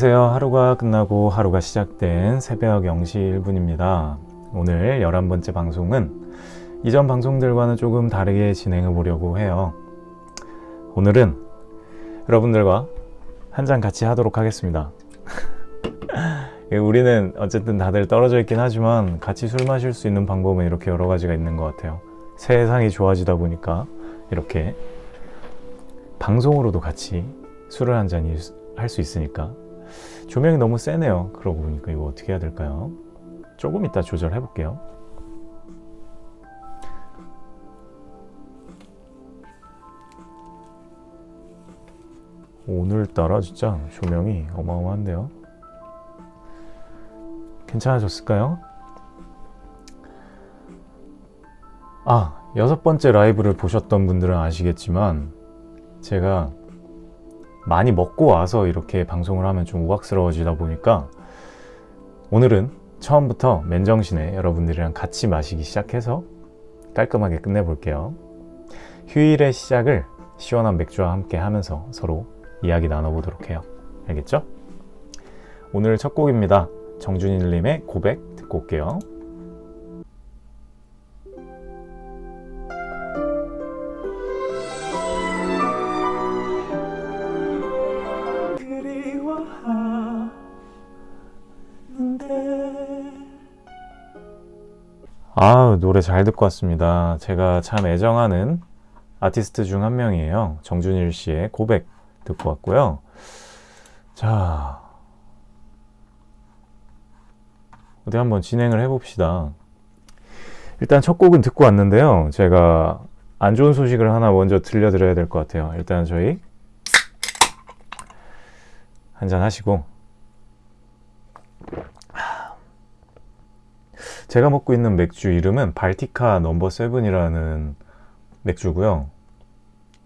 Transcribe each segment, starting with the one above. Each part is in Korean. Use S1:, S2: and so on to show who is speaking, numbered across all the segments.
S1: 안녕하세요. 하루가 끝나고 하루가 시작된 새벽 0시 1분입니다. 오늘 11번째 방송은 이전 방송들과는 조금 다르게 진행해 보려고 해요. 오늘은 여러분들과 한 잔 같이 하도록 하겠습니다. 우리는 어쨌든 다들 떨어져 있긴 하지만 같이 술 마실 수 있는 방법은 이렇게 여러 가지가 있는 것 같아요. 세상이 좋아지다 보니까 이렇게 방송으로도 같이 술을 한잔할수 있으니까 조명이 너무 세네요. 그러고 보니까 이거 어떻게 해야 될까요? 조금 이따 조절해 볼게요. 오늘따라 진짜 조명이 어마어마한데요? 괜찮아졌을까요? 아 여섯 번째 라이브를 보셨던 분들은 아시겠지만 제가 많이 먹고 와서 이렇게 방송을 하면 좀 우악스러워지다 보니까 오늘은 처음부터 맨정신에 여러분들이랑 같이 마시기 시작해서 깔끔하게 끝내볼게요. 휴일의 시작을 시원한 맥주와 함께 하면서 서로 이야기 나눠보도록 해요. 알겠죠? 오늘 첫 곡입니다. 정준일님의 고백 듣고 올게요. 아 노래 잘 듣고 왔습니다. 제가 참 애정하는 아티스트 중 한 명이에요. 정준일 씨의 고백 듣고 왔고요. 자 어디 한번 진행을 해봅시다. 일단 첫 곡은 듣고 왔는데요. 제가 안 좋은 소식을 하나 먼저 들려드려야 될 것 같아요. 일단 저희 한잔 하시고 제가 먹고 있는 맥주 이름은 발티카 넘버 세븐이라는 맥주고요.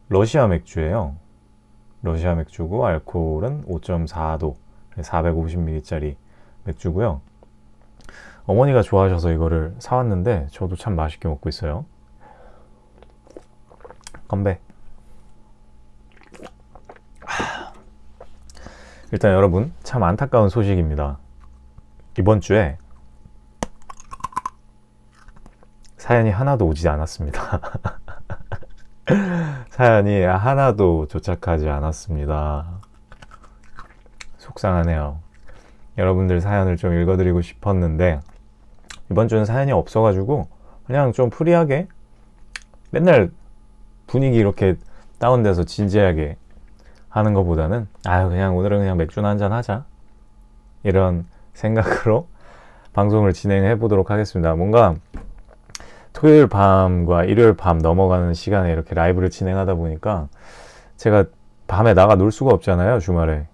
S1: 러시아 맥주예요. 러시아 맥주고 알코올은 5.4도 450ml짜리 맥주고요. 어머니가 좋아하셔서 이거를 사왔는데 저도 참 맛있게 먹고 있어요. 건배. 일단 여러분 참 안타까운 소식입니다. 이번 주에 사연이 하나도 오지 않았습니다. 사연이 하나도 도착하지 않았습니다. 속상하네요. 여러분들 사연을 좀 읽어드리고 싶었는데 이번 주는 사연이 없어가지고 그냥 좀 free하게 맨날 분위기 이렇게 다운돼서 진지하게 하는 것보다는 아유 그냥 오늘은 그냥 맥주나 한잔 하자 이런 생각으로 방송을 진행해 보도록 하겠습니다. 뭔가 토요일 밤과 일요일 밤 넘어가는 시간에 이렇게 라이브를 진행하다 보니까 제가 밤에 나가 놀 수가 없잖아요 주말에.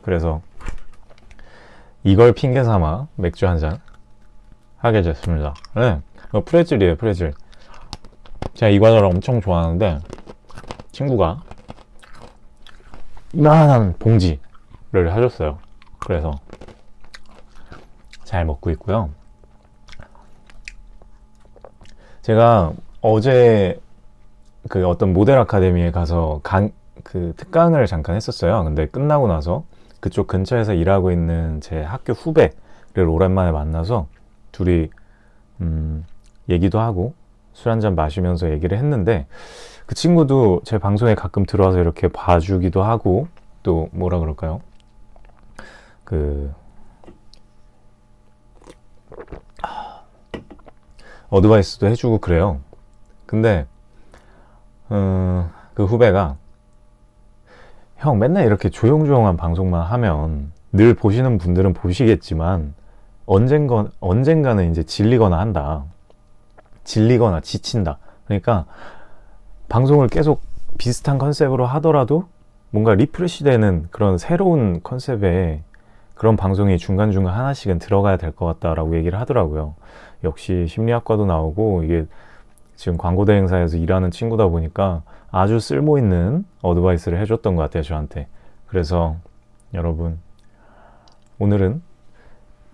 S1: 그래서 이걸 핑계 삼아 맥주 한 잔 하게 됐습니다. 네, 프레즐이에요 프레즐. 제가 이 과자를 엄청 좋아하는데 친구가 이만한 봉지를 사줬어요. 그래서 잘 먹고 있고요 제가 어제 그 어떤 모델 아카데미에 가서 강, 그 특강을 잠깐 했었어요. 근데 끝나고 나서 그쪽 근처에서 일하고 있는 제 학교 후배를 오랜만에 만나서 둘이 음, 얘기도 하고 술 한잔 마시면서 얘기를 했는데 그 친구도 제 방송에 가끔 들어와서 이렇게 봐주기도 하고 또 뭐라 그럴까요? 그 어드바이스도 해주고 그래요. 근데 어, 그 후배가 형 맨날 이렇게 조용조용한 방송만 하면 늘 보시는 분들은 보시겠지만 언젠가, 언젠가는 이제 질리거나 한다. 질리거나 지친다. 그러니까 방송을 계속 비슷한 컨셉으로 하더라도 뭔가 refresh 되는 그런 새로운 컨셉의 그런 방송이 중간중간 하나씩은 들어가야 될 것 같다라고 얘기를 하더라고요. 역시 심리학과도 나오고 이게 지금 광고 대행사에서 일하는 친구다 보니까 아주 쓸모 있는 advice를 해줬던 것 같아요 저한테 그래서 여러분 오늘은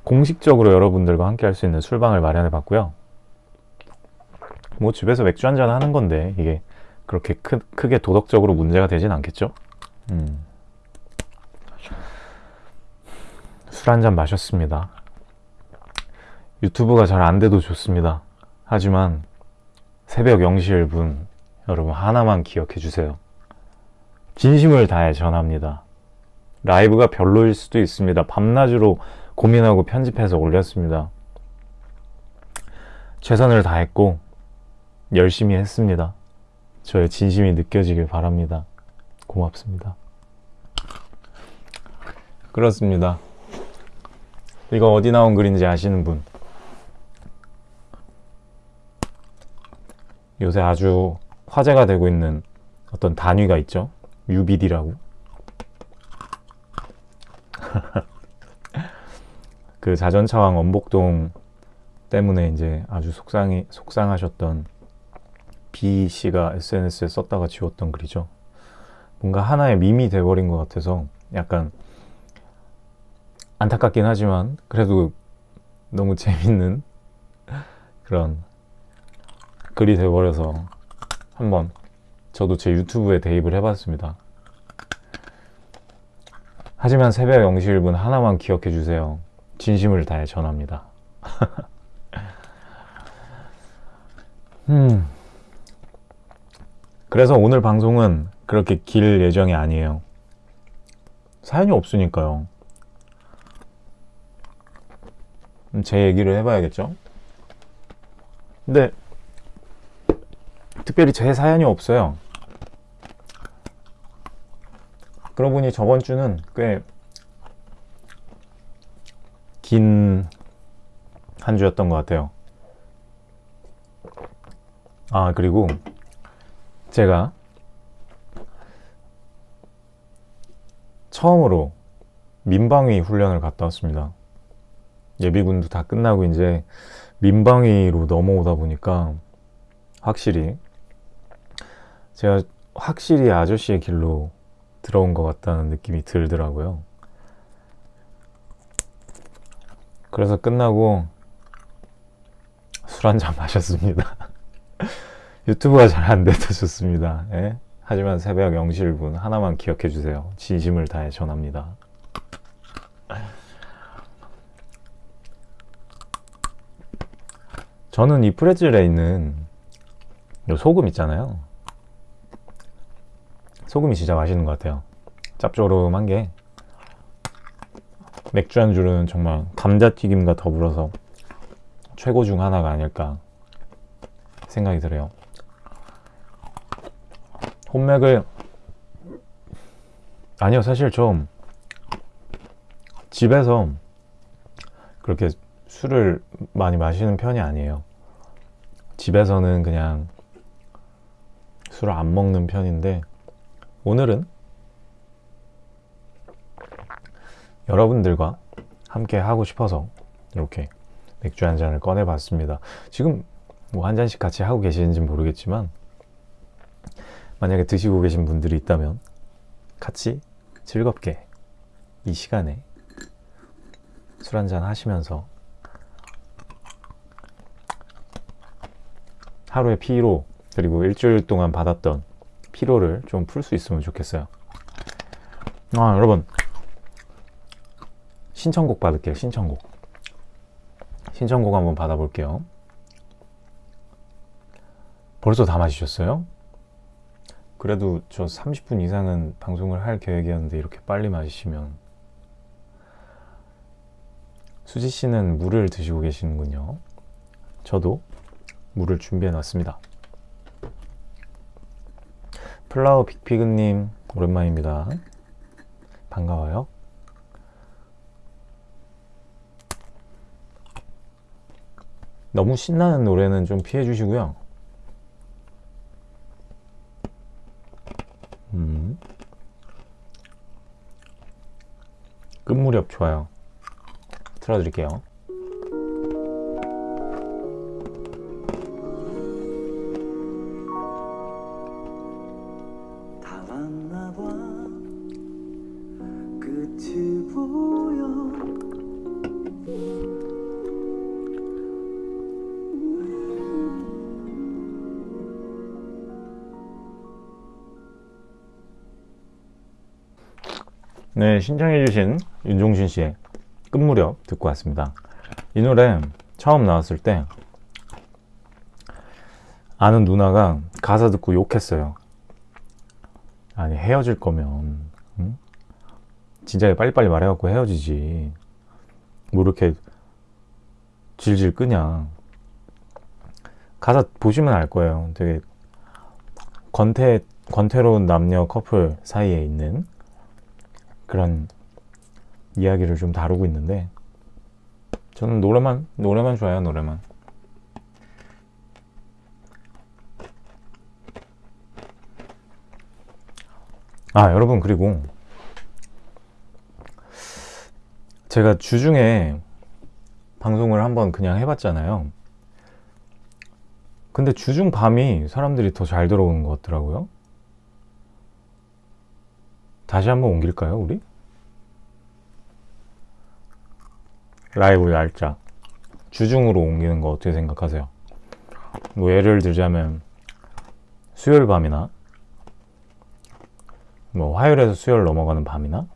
S1: 공식적으로 여러분들과 함께 할 수 있는 술방을 마련해 봤고요 뭐 집에서 맥주 한잔 하는 건데 이게 그렇게 크, 크게 도덕적으로 문제가 되진 않겠죠 음. 술 한 잔 마셨습니다. 유튜브가 잘 안 돼도 좋습니다. 하지만 새벽 0시 1분 여러분 하나만 기억해 주세요. 진심을 다해 전합니다. 라이브가 별로일 수도 있습니다. 밤낮으로 고민하고 편집해서 올렸습니다. 최선을 다했고 열심히 했습니다. 저의 진심이 느껴지길 바랍니다. 고맙습니다. 그렇습니다. 이거 어디 나온 글인지 아시는 분? 요새 아주 화제가 되고 있는 어떤 단위가 있죠. UBD라고. 그 자전차왕 원복동 때문에 이제 아주 속상이 속상하셨던 B 씨가 SNS에 썼다가 지웠던 글이죠. 뭔가 하나의 밈이 돼버린 것 같아서 약간 안타깝긴 하지만 그래도 너무 재밌는 그런 글이 돼버려서 한번 저도 제 유튜브에 대입을 해봤습니다. 하지만 새벽 0시 1분 하나만 기억해 주세요. 진심을 다해 전합니다. 음. 그래서 오늘 방송은 그렇게 길 예정이 아니에요. 사연이 없으니까요. 제 얘기를 해봐야겠죠? 근데 특별히 제 사연이 없어요. 그러고 보니 저번 주는 꽤 긴 한 주였던 것 같아요. 아, 그리고 제가 처음으로 민방위 훈련을 갔다 왔습니다. 예비군도 다 끝나고 이제 민방위로 넘어오다 보니까 확실히 제가 확실히 아저씨의 길로 들어온 것 같다는 느낌이 들더라고요. 그래서 끝나고 술 한 잔 마셨습니다. 유튜브가 잘 안 돼도 좋습니다. 예? 하지만 새벽 0시 1분 하나만 기억해 주세요. 진심을 다해 전합니다. 저는 이 프레즐에 있는 요 소금 있잖아요. 소금이 진짜 맛있는 것 같아요. 짭조름한 게 맥주 안주는 정말 감자튀김과 더불어서 최고 중 하나가 아닐까 생각이 들어요. 홈맥을 아니요 사실 좀 집에서 그렇게 술을 많이 마시는 편이 아니에요. 집에서는 그냥 술을 안 먹는 편인데 오늘은 여러분들과 함께 하고 싶어서 이렇게 맥주 한 잔을 꺼내 봤습니다. 지금 뭐 한 잔씩 같이 하고 계시는지 모르겠지만 만약에 드시고 계신 분들이 있다면 같이 즐겁게 이 시간에 술 한잔 하시면서 하루의 피로 그리고 일주일 동안 받았던 피로를 좀 풀 수 있으면 좋겠어요. 아 여러분 신청곡 받을게요. 신청곡. 신청곡 한번 받아볼게요. 벌써 다 마시셨어요? 그래도 저 30분 이상은 방송을 할 계획이었는데 이렇게 빨리 마시면 수지 씨는 물을 드시고 계시는군요. 저도 물을 준비해 놨습니다. 플라워 빅피그님 오랜만입니다. 반가워요. 너무 신나는 노래는 좀 피해 주시고요. 음. 끝무렵 좋아요. 틀어드릴게요. 네, 신청해주신 윤종신 씨의 끝무렵 듣고 왔습니다. 이 노래 처음 나왔을 때 아는 누나가 가사 듣고 욕했어요. 아니 헤어질 거면 응? 진짜 빨리빨리 말해갖고 헤어지지. 뭐 이렇게 질질 끄냐. 가사 보시면 알 거예요. 되게 권태 권태로운 남녀 커플 사이에 있는 그런 이야기를 좀 다루고 있는데 저는 노래만 노래만 좋아요 노래만. 아 여러분 그리고 제가 주중에 방송을 한번 그냥 해봤잖아요. 근데 주중 밤이 사람들이 더 잘 들어오는 것 같더라고요 다시 한번 옮길까요 우리? 라이브 날짜 주중으로 옮기는 거 어떻게 생각하세요? 뭐 예를 들자면 수요일 밤이나 뭐 화요일에서 수요일 넘어가는 밤이나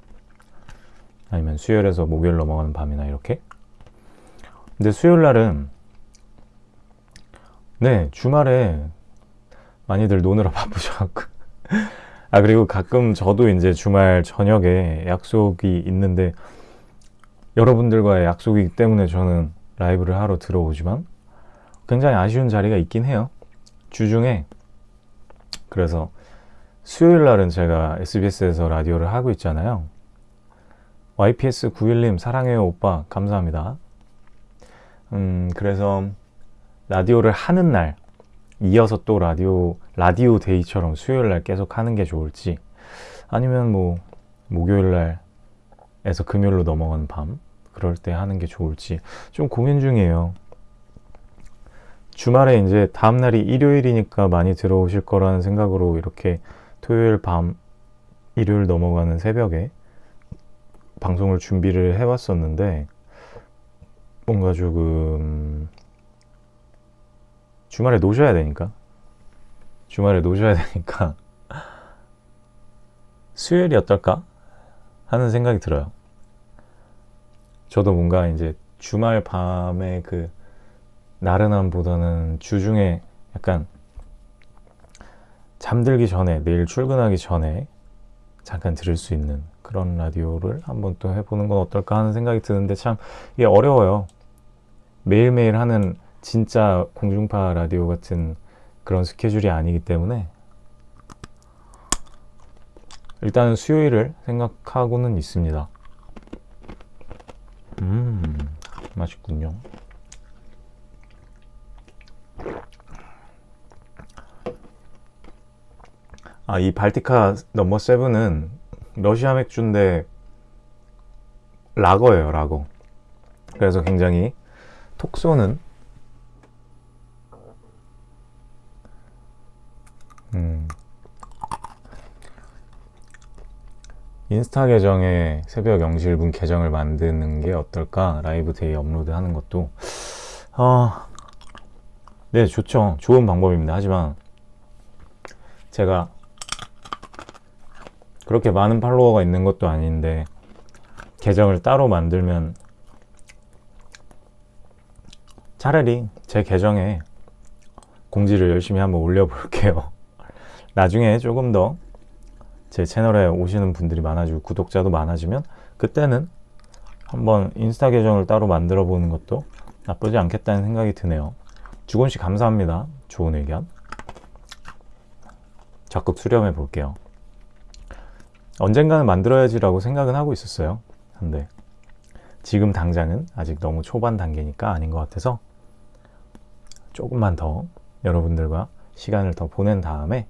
S1: 아니면 수요일에서 목요일 넘어가는 밤이나 이렇게 근데 수요일 날은 네 주말에 많이들 노느라 바쁘셔갖고 아 그리고 가끔 저도 이제 주말 저녁에 약속이 있는데 여러분들과의 약속이기 때문에 저는 라이브를 하러 들어오지만 굉장히 아쉬운 자리가 있긴 해요. 주중에 그래서 수요일 날은 제가 SBS에서 라디오를 하고 있잖아요. YPS 91님 사랑해요 오빠 감사합니다. 음 그래서 라디오를 하는 날 이어서 또 라디오 라디오 데이처럼 수요일 날 계속 하는 게 좋을지 아니면 뭐 목요일 날에서 금요일로 넘어가는 밤 그럴 때 하는 게 좋을지 좀 고민 중이에요. 주말에 이제 다음 날이 일요일이니까 많이 들어오실 거라는 생각으로 이렇게 토요일 밤 일요일 넘어가는 새벽에 방송을 준비를 해왔었는데 뭔가 조금 주말에 노셔야 되니까 주말에 노셔야 되니까 수요일이 어떨까 하는 생각이 들어요. 저도 뭔가 이제 주말 밤에 그 나른함보다는 주중에 약간 잠들기 전에 내일 출근하기 전에 잠깐 들을 수 있는 그런 라디오를 한번 또 해보는 건 어떨까 하는 생각이 드는데 참 이게 어려워요. 매일매일 하는 진짜 공중파 라디오 같은 그런 스케줄이 아니기 때문에 일단은 수요일을 생각하고는 있습니다. 음, 맛있군요. 아, 이 발티카 넘버 세븐은 러시아 맥주인데 라거예요, 라거. 그래서 굉장히 톡 쏘는 음. 인스타 계정에 새벽 0시 1분 계정을 만드는 게 어떨까? 라이브 데이 업로드 하는 것도 어, 네 좋죠 좋은 방법입니다 하지만 제가 그렇게 많은 팔로워가 있는 것도 아닌데 계정을 따로 만들면 차라리 제 계정에 공지를 열심히 한번 올려볼게요 나중에 조금 더 제 채널에 오시는 분들이 많아지고 구독자도 많아지면 그때는 한번 인스타 계정을 따로 만들어 보는 것도 나쁘지 않겠다는 생각이 드네요. 주곤 씨 감사합니다. 좋은 의견. 적극 수렴해 볼게요. 언젠가는 만들어야지 라고 생각은 하고 있었어요. 근데 지금 당장은 아직 너무 초반 단계니까 아닌 것 같아서 조금만 더 여러분들과 시간을 더 보낸 다음에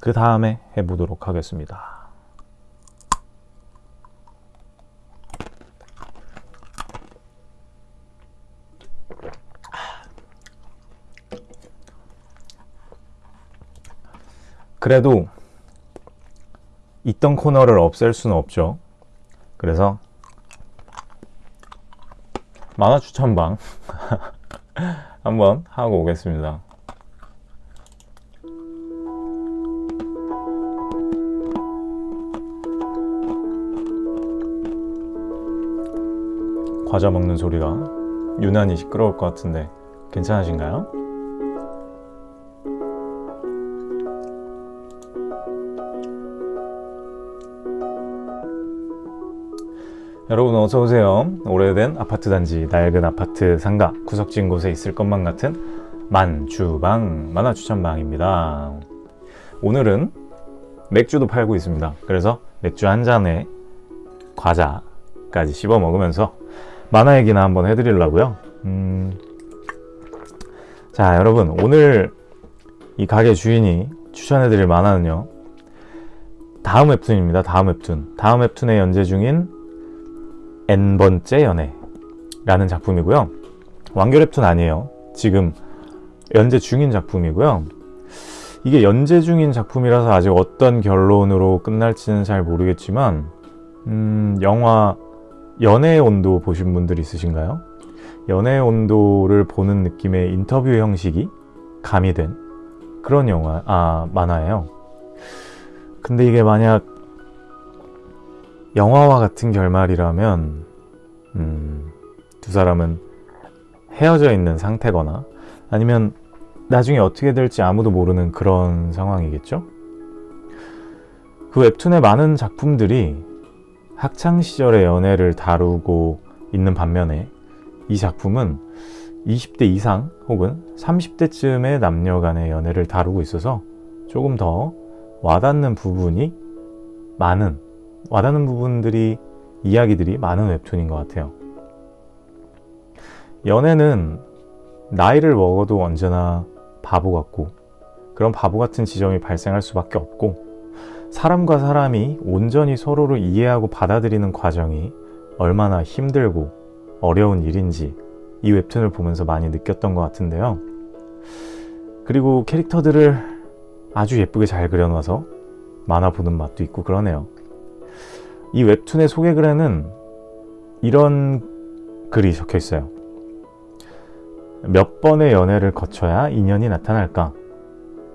S1: 그 다음에 해보도록 하겠습니다. 그래도 있던 코너를 없앨 수는 없죠. 그래서 만화 추천방 한번 하고 오겠습니다. 과자 먹는 소리가 유난히 시끄러울 것 같은데 괜찮으신가요? 여러분 어서 오세요. 오래된 아파트 단지 낡은 아파트 상가 구석진 곳에 있을 것만 같은 만주방 만화 추천방입니다. 오늘은 맥주도 팔고 있습니다. 그래서 맥주 한 잔에 과자까지 씹어 먹으면서 만화 얘기나 한번 해드리려고요. 음, 자 여러분 오늘 이 가게 주인이 추천해드릴 만화는요. 다음 웹툰입니다. 다음 웹툰. 다음 웹툰에 연재 중인 N번째 연애 라는 작품이고요. 완결 웹툰 아니에요. 지금 연재 중인 작품이고요. 이게 연재 중인 작품이라서 아직 어떤 결론으로 끝날지는 잘 모르겠지만 음, 영화 연애의 온도 보신 분들 있으신가요? 연애의 온도를 보는 느낌의 인터뷰 형식이 가미된 그런 영화, 아, 만화예요. 근데 이게 만약 영화와 같은 결말이라면 음, 두 사람은 헤어져 있는 상태거나 아니면 나중에 어떻게 될지 아무도 모르는 그런 상황이겠죠? 그 웹툰의 많은 작품들이 학창 시절의 연애를 다루고 있는 반면에 이 작품은 20대 이상 혹은 30대쯤의 남녀 간의 연애를 다루고 있어서 조금 더 와닿는 부분이 많은 와닿는 부분들이 이야기들이 많은 웹툰인 것 같아요. 연애는 나이를 먹어도 언제나 바보 같고 그런 바보 같은 지점이 발생할 수밖에 없고 사람과 사람이 온전히 서로를 이해하고 받아들이는 과정이 얼마나 힘들고 어려운 일인지 이 웹툰을 보면서 많이 느꼈던 것 같은데요. 그리고 캐릭터들을 아주 예쁘게 잘 그려놔서 만화 보는 맛도 있고 그러네요. 이 웹툰의 소개글에는 이런 글이 적혀 있어요. 몇 번의 연애를 거쳐야 인연이 나타날까?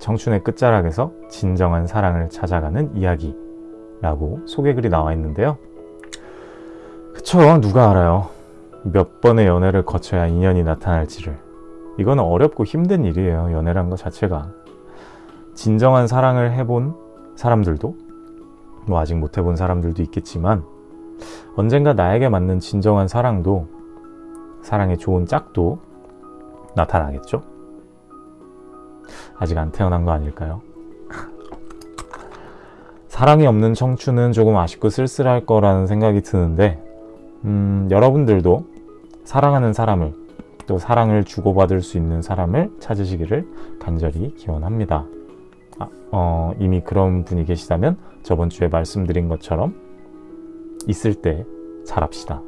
S1: 청춘의 끝자락에서 진정한 사랑을 찾아가는 이야기라고 소개글이 나와 있는데요. 그쵸, 누가 알아요. 몇 번의 연애를 거쳐야 인연이 나타날지를. 이거는 어렵고 힘든 일이에요, 연애란 것 자체가. 진정한 사랑을 해본 사람들도 뭐 아직 못 해본 사람들도 있겠지만 언젠가 나에게 맞는 진정한 사랑도 사랑의 좋은 짝도 나타나겠죠? 아직 안 태어난 거 아닐까요? 사랑이 없는 청춘은 조금 아쉽고 쓸쓸할 거라는 생각이 드는데 음, 여러분들도 사랑하는 사람을 또 사랑을 주고받을 수 있는 사람을 찾으시기를 간절히 기원합니다. 아, 어, 이미 그런 분이 계시다면 저번 주에 말씀드린 것처럼 있을 때 잘합시다.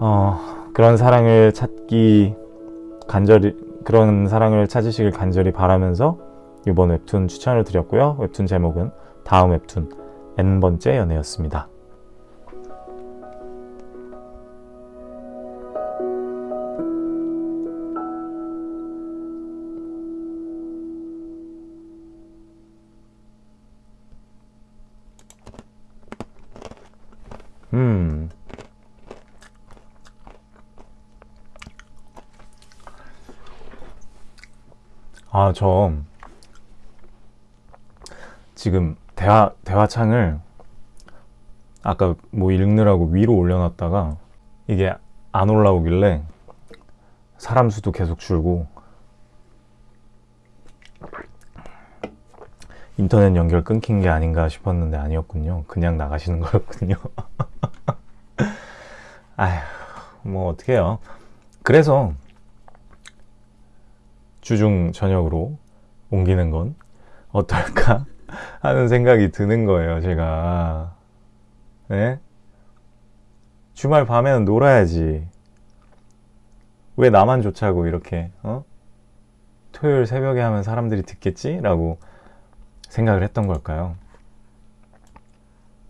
S1: 어, 그런 사랑을 찾기 간절히 그런 사랑을 찾으시길 간절히 바라면서 이번 웹툰 추천을 드렸고요. 웹툰 제목은 다음 웹툰 N번째 연애였습니다. 저 지금 대화 대화창을 아까 뭐 읽느라고 위로 올려놨다가 이게 안 올라오길래 사람 수도 계속 줄고 인터넷 연결 끊긴 게 아닌가 싶었는데 아니었군요. 그냥 나가시는 거였군요. 아휴, 뭐 어떡해요. 그래서 주중 저녁으로 옮기는 건 어떨까 하는 생각이 드는 거예요, 제가. 네? 주말 밤에는 놀아야지. 왜 나만 좋자고 이렇게, 어? 토요일 새벽에 하면 사람들이 듣겠지? 라고 생각을 했던 걸까요?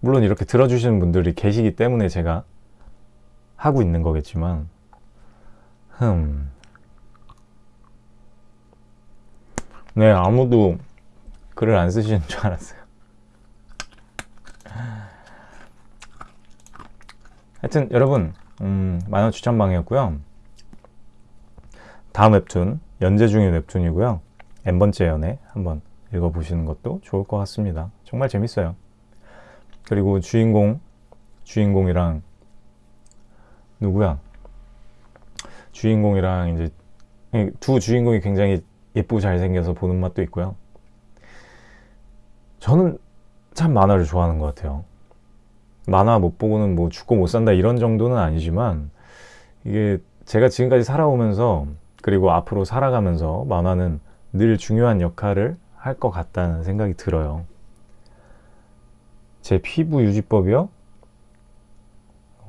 S1: 물론 이렇게 들어주시는 분들이 계시기 때문에 제가 하고 있는 거겠지만, 흠. 네, 아무도 글을 안 쓰시는 줄 알았어요. 하여튼 여러분 음, 만화 추천방이었고요. 다음 웹툰 연재 중인 웹툰이고요. n번째 연애 한번 읽어보시는 것도 좋을 것 같습니다. 정말 재밌어요. 그리고 주인공 주인공이랑 누구야? 주인공이랑 이제 두 주인공이 굉장히 예쁘고 잘생겨서 보는 맛도 있고요. 저는 참 만화를 좋아하는 것 같아요. 만화 못 보고는 뭐 죽고 못 산다 이런 정도는 아니지만 이게 제가 지금까지 살아오면서 그리고 앞으로 살아가면서 만화는 늘 중요한 역할을 할 것 같다는 생각이 들어요. 제 피부 유지법이요?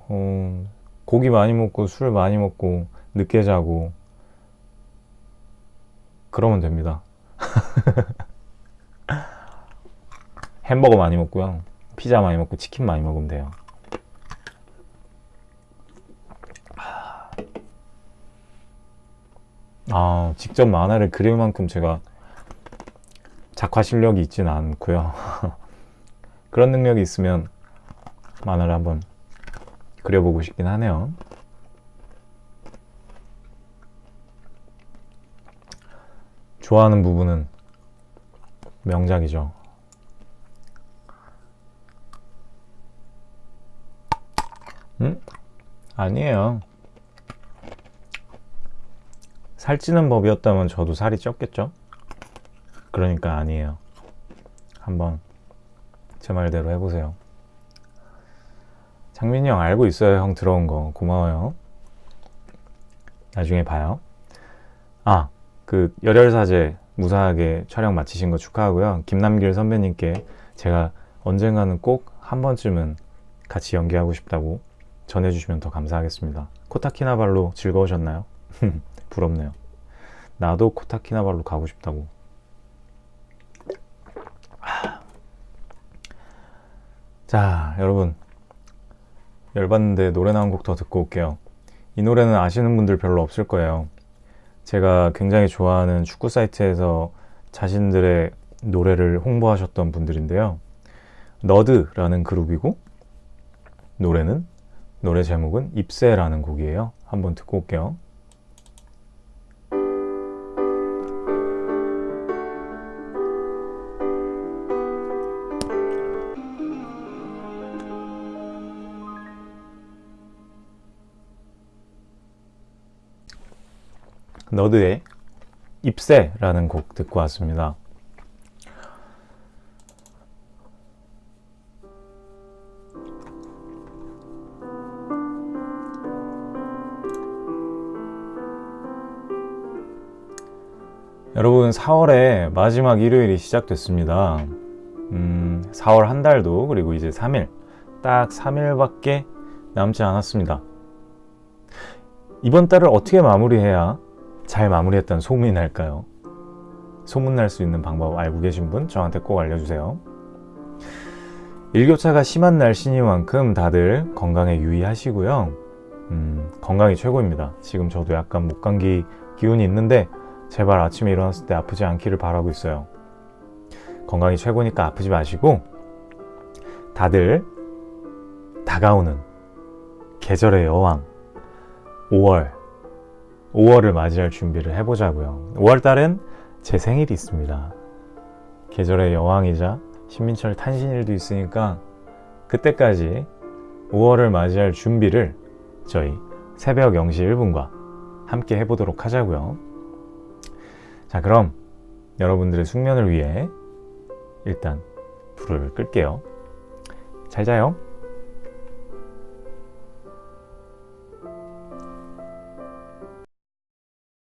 S1: 어, 고기 많이 먹고 술 많이 먹고 늦게 자고 그러면 됩니다. 햄버거 많이 먹고요. 피자 많이 먹고 치킨 많이 먹으면 돼요. 아, 직접 만화를 그릴 만큼 제가 작화 실력이 있지는 않고요. 그런 능력이 있으면 만화를 한번 그려보고 싶긴 하네요. 좋아하는 부분은 명작이죠. 음? 아니에요. 살찌는 법이었다면 저도 살이 쪘겠죠? 그러니까 아니에요. 한번 제 말대로 해보세요. 장민이 형 알고 있어요. 형 들어온 거. 고마워요. 나중에 봐요. 아, 그 열혈사제 무사하게 촬영 마치신 거 축하하고요. 김남길 선배님께 제가 언젠가는 꼭 한 번쯤은 같이 연기하고 싶다고 전해주시면 더 감사하겠습니다. 코타키나발루 즐거우셨나요? 부럽네요. 나도 코타키나발루 가고 싶다고. 자, 여러분. 열받는데 노래 나온 곡 더 듣고 올게요. 이 노래는 아시는 분들 별로 없을 거예요. 제가 굉장히 좋아하는 축구 사이트에서 자신들의 노래를 홍보하셨던 분들인데요. 너드라는 그룹이고 노래는 노래 제목은 입새라는 곡이에요. 한번 듣고 올게요. 너드의 입새라는 곡 듣고 왔습니다. 여러분 4월의 마지막 일요일이 시작됐습니다. 음, 4월 한 달도 그리고 이제 3일 딱 3일밖에 남지 않았습니다. 이번 달을 어떻게 마무리해야 잘 마무리했다는 소문이 날까요? 소문날 수 있는 방법 알고 계신 분 저한테 꼭 알려주세요. 일교차가 심한 날씨니만큼 다들 건강에 유의하시고요. 음, 건강이 최고입니다. 지금 저도 약간 목감기 기운이 있는데 제발 아침에 일어났을 때 아프지 않기를 바라고 있어요. 건강이 최고니까 아프지 마시고 다들 다가오는 계절의 여왕 5월 5월을 맞이할 준비를 해보자고요. 5월 달엔 제 생일이 있습니다. 계절의 여왕이자 신민철 탄신일도 있으니까 그때까지 5월을 맞이할 준비를 저희 새벽 0시 1분과 함께 해보도록 하자고요. 자 그럼 여러분들의 숙면을 위해 일단 불을 끌게요. 잘 자요.